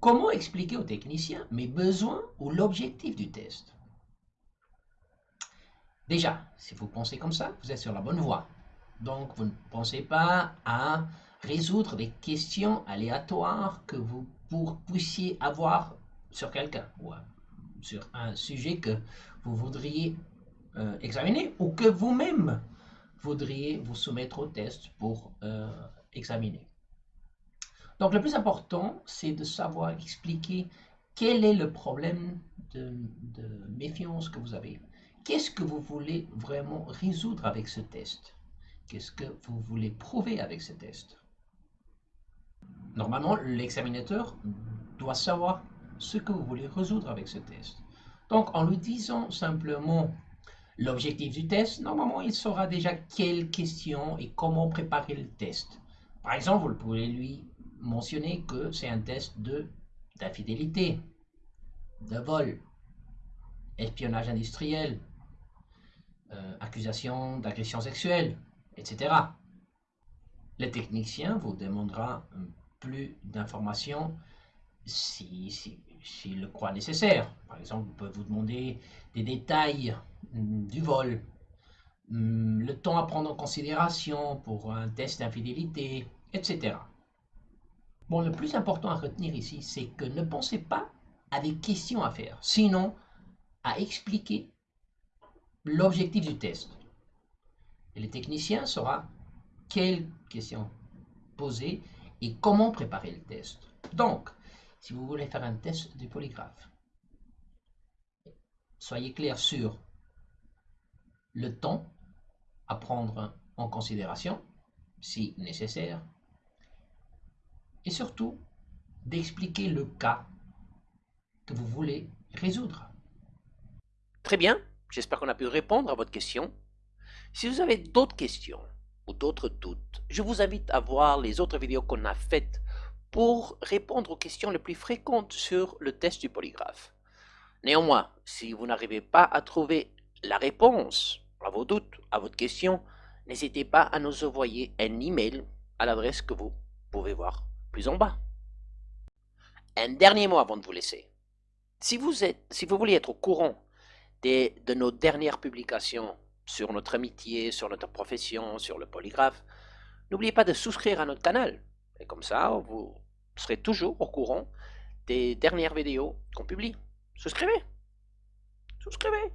Comment expliquer au technicien mes besoins ou l'objectif du test? Déjà, si vous pensez comme ça, vous êtes sur la bonne voie. Donc, vous ne pensez pas à résoudre des questions aléatoires que vous puissiez avoir sur quelqu'un ou sur un sujet que vous voudriez euh, examiner ou que vous-même voudriez vous soumettre au test pour euh, examiner. Donc le plus important, c'est de savoir expliquer quel est le problème de, méfiance que vous avez. Qu'est-ce que vous voulez vraiment résoudre avec ce test? Qu'est-ce que vous voulez prouver avec ce test? Normalement, l'examinateur doit savoir ce que vous voulez résoudre avec ce test. Donc, en lui disant simplement l'objectif du test, normalement, il saura déjà quelles questions et comment préparer le test. Par exemple, vous pouvez lui mentionner que c'est un test de d'infidélité, de vol, espionnage industriel, euh, accusation d'agression sexuelle, etc. Le technicien vous demandera plus d'informations s'il si, le croit nécessaire. Par exemple, il peut vous demander des détails mm, du vol, mm, le temps à prendre en considération pour un test d'infidélité, etc. Bon, le plus important à retenir ici, c'est que ne pensez pas à des questions à faire, sinon à expliquer l'objectif du test. Et le technicien saura quelles questions poser et comment préparer le test. Donc, si vous voulez faire un test du polygraphe, soyez clair sur le temps à prendre en considération, si nécessaire, et surtout d'expliquer le cas que vous voulez résoudre. Très bien, j'espère qu'on a pu répondre à votre question. Si vous avez d'autres questions ou d'autres doutes, je vous invite à voir les autres vidéos qu'on a faites pour répondre aux questions les plus fréquentes sur le test du polygraphe. Néanmoins, si vous n'arrivez pas à trouver la réponse à vos doutes, à votre question, n'hésitez pas à nous envoyer un email à l'adresse que vous pouvez voir plus en bas. Un dernier mot avant de vous laisser. Si vous, voulez être au courant des, de nos dernières publications sur notre amitié, sur notre profession, sur le polygraphe, n'oubliez pas de souscrire à notre canal. Et comme ça, vous serez toujours au courant des dernières vidéos qu'on publie. Souscrivez Souscrivez